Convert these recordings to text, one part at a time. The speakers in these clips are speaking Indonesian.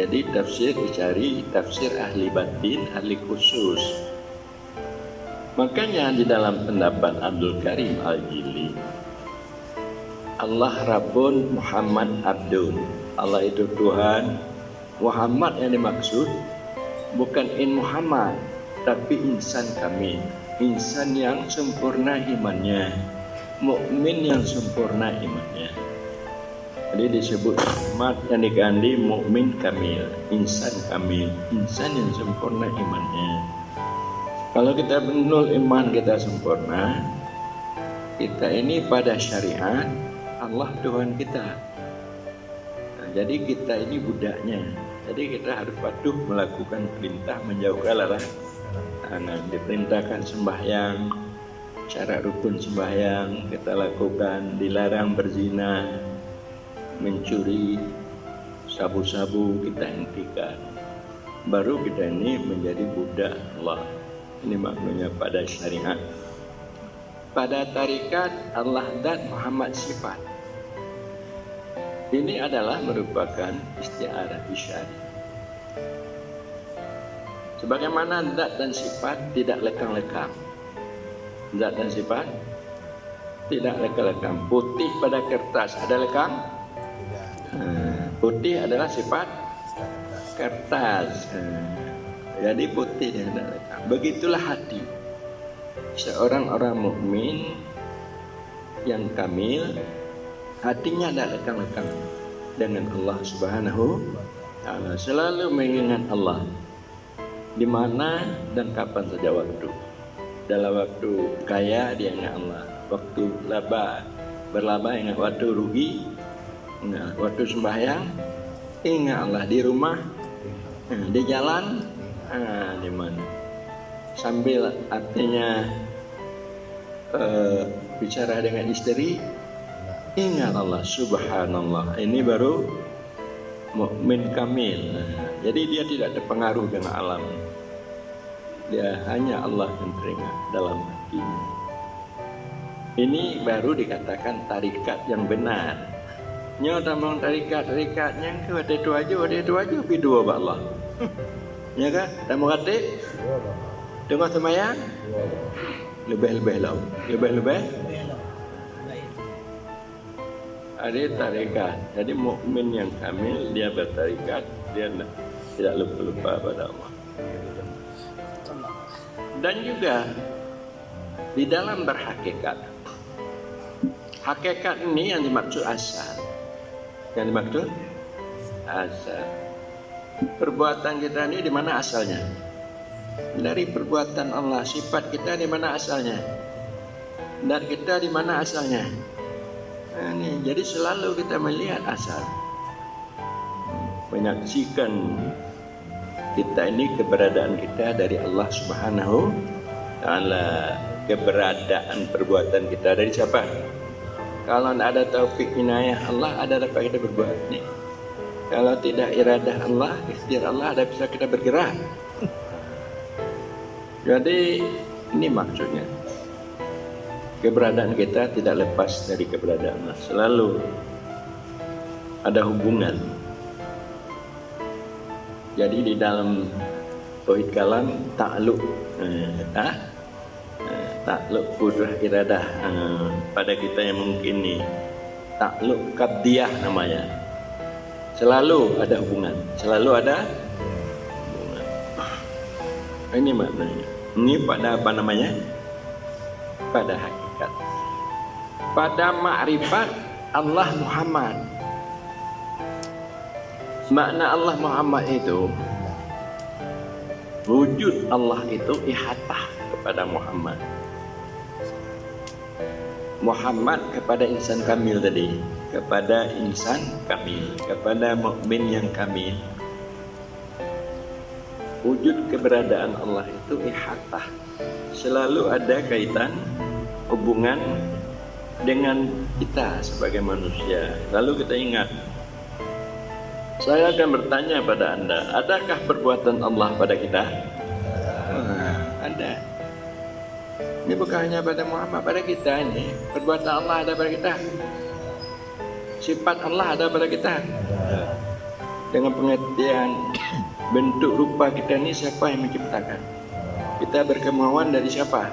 Jadi tafsir dicari tafsir ahli batin, ahli khusus. Makanya di dalam pendapat Abdul Karim Al-Jili Allah Rabbun Muhammad Abdul. Allah itu Tuhan. Muhammad yang dimaksud bukan in Muhammad tapi insan kami. Insan yang sempurna imannya. Mukmin yang sempurna imannya jadi disebut Muhammad yang diganti mukmin kamil insan kamil insan yang sempurna imannya. Kalau kita benar iman kita sempurna kita ini pada syariat Allah Tuhan kita. Nah, jadi kita ini budaknya. Jadi kita harus patuh melakukan perintah menjauhkan larangan. Nah, diperintahkan sembahyang syarat rukun sembahyang kita lakukan dilarang berzina mencuri sabu-sabu kita hentikan. Baru kita ini menjadi budak Allah. Ini maknanya pada syariat. Pada tarikat Allah dan Muhammad sifat. Ini adalah merupakan istiarah isyari. Sebagaimana zat dan sifat tidak lekang-lekang. Zat dan sifat tidak lekang-lekang. Putih pada kertas ada lekang putih adalah sifat kertas. Jadi putih. Dan ada lekang begitulah hati. Seorang orang mukmin yang kamil hatinya ada lekang-lekang dengan Allah Subhanahu taala. Selalu mengingat Allah. Di mana dan kapan saja waktu. Dalam waktu kaya dia ingat Allah. Waktu laba berlaba ingat waktu rugi ingat waktu sembahyang. Ingat Allah di rumah. Nah, di jalan. Ah, di mana? Sambil artinya uh, bicara dengan istri ingat Allah subhanallah. Ini baru mukmin kamil. Nah, jadi dia tidak terpengaruh dengan alam. Dia hanya Allah yang teringat dalam hatinya. Ini baru dikatakan tarikat yang benar. Nyo tamang tarikat tarikat yang ke ada tu aja ada tu aja pi dua ba Allah. Ya kan? Tamu kata Tengah semayang? Lebih-lebih lah. Lebih-lebih? Ada tarikat. Jadi mukmin yang kamil Dia bertarikat. Dia tidak lupa-lupa pada Allah. Dan juga di dalam berhakikat. Hakikat ini yang dimaksud asal yang dimaksud? Asal perbuatan kita ini di mana asalnya? Dari perbuatan Allah sifat kita di mana asalnya? Dan kita di mana asalnya? Nah, ini. Jadi selalu kita melihat asal. Menyaksikan kita ini keberadaan kita dari Allah Subhanahu taala. Keberadaan perbuatan kita dari siapa kalau ada taufik inayah Allah ada dapat kita berbuat nih kalau tidak iradah Allah ikhtiar Allah ada bisa kita bergerak. Jadi ini maksudnya. Keberadaan kita tidak lepas dari keberadaan Allah. Selalu ada hubungan. Jadi di dalam tauhid kalam takluk eh, ah, takluk kudrah iradah eh, pada kita yang mungkin ni. Takluk kabdiah namanya. Selalu ada hubungan selalu ada hubungan. Ini maknanya. Ini pada apa namanya? Pada hakikat. Pada makrifat Allah Muhammad. Makna Allah Muhammad itu wujud Allah itu ihatah kepada Muhammad. Muhammad kepada insan kamil tadi, kepada insan kamil, kepada mukmin yang kamil. Wujud keberadaan Allah itu ihatah. Selalu ada kaitan hubungan dengan kita sebagai manusia. Lalu kita ingat saya akan bertanya pada anda, adakah perbuatan Allah pada kita? Ada. Ini bukan hanya pada Muhammad, pada kita ini. Perbuatan Allah ada pada kita. Sifat Allah ada pada kita. dengan pengertian bentuk rupa kita ini siapa yang menciptakan kita berkemauan dari siapa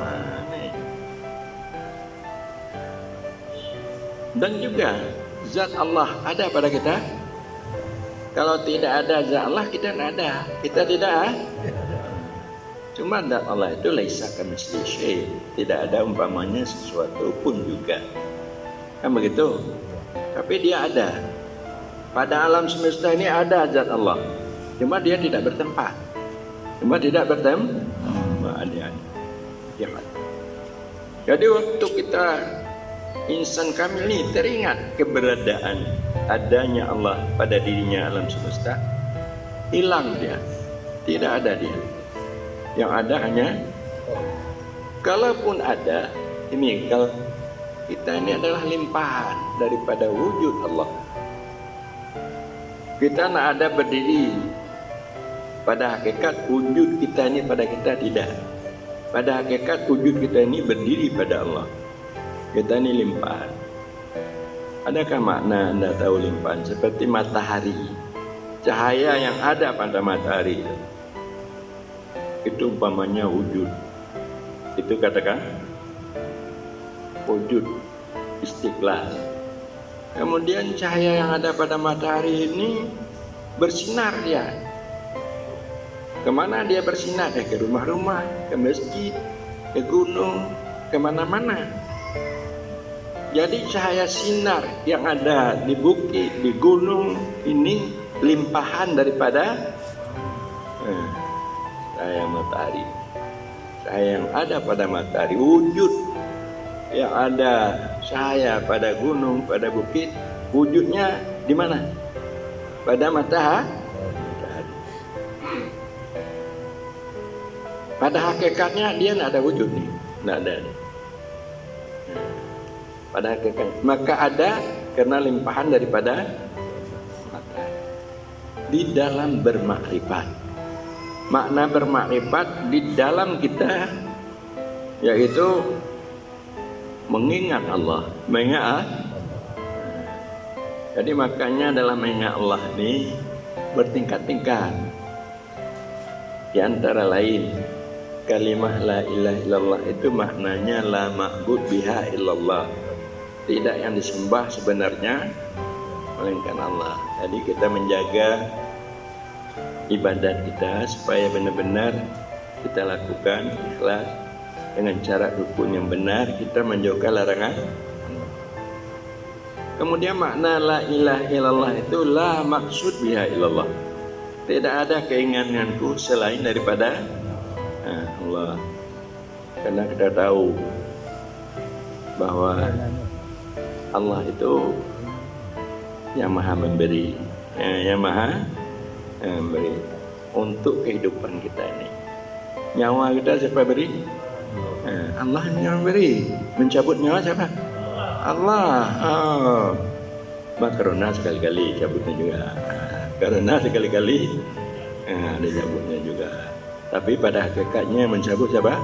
nah, dan juga zat Allah ada pada kita kalau tidak ada zat Allah kita tidak ada kita tidak cuma zat Allah itu laisa kamitsli tidak ada umpamanya sesuatu pun juga kan begitu tapi dia ada pada alam semesta ini ada zat Allah Cuma dia tidak bertempat. Cuma tidak bertempat. Ada ya, Jadi waktu kita insan kamil ini teringat keberadaan adanya Allah pada dirinya alam semesta, hilang dia. Tidak ada dia. Yang ada hanya kalaupun ada ini kalau kita ini adalah limpahan daripada wujud Allah. Kita nak ada berdiri pada hakikat wujud kita ini pada kita tidak. Pada hakikat wujud kita ini berdiri pada Allah. Kita ini limpahan. Adakah makna anda tahu limpahan? Seperti matahari. Cahaya yang ada pada matahari. Itu umpamanya wujud. Itu katakan wujud istiqlal. Kemudian cahaya yang ada pada matahari ini bersinar dia Ke mana dia bersinar? Eh, ke rumah-rumah, ke masjid, ke gunung, ke mana-mana. Jadi cahaya sinar yang ada di bukit, di gunung ini limpahan daripada cahaya matahari. Cahaya yang ada pada matahari, wujud yang ada cahaya pada gunung, pada bukit, wujudnya di mana? Pada matahari Pada hakikatnya dia tidak ada wujud nih, tidak ada. Pada hakikat maka ada karena limpahan daripada maka di dalam bermakrifat. Makna bermakrifat di dalam kita yaitu mengingat Allah, mengingat jadi makanya dalam mengingat Allah ini bertingkat-tingkat. Di antara lain kalimah la ilaha illallah itu maknanya la ma'bud biha illallah. Tidak yang disembah sebenarnya melainkan Allah. Jadi kita menjaga ibadat kita supaya benar-benar kita lakukan ikhlas. Dengan cara rukun yang benar kita menjauhkan larangan. Kemudian makna la ilaha illallah itu la maksud biha illallah. Tidak ada keinginanku selain daripada Allah. Karena kita tahu bahwa Allah itu yang maha memberi eh, yang maha memberi untuk kehidupan kita ini. Nyawa kita siapa beri? Eh, Allah yang mencabut nyawa siapa? Allah. Oh. karena sekali-kali cabutnya juga. Karena sekali-kali eh, ada cabutnya juga. Tapi pada hakikatnya mencabut siapa?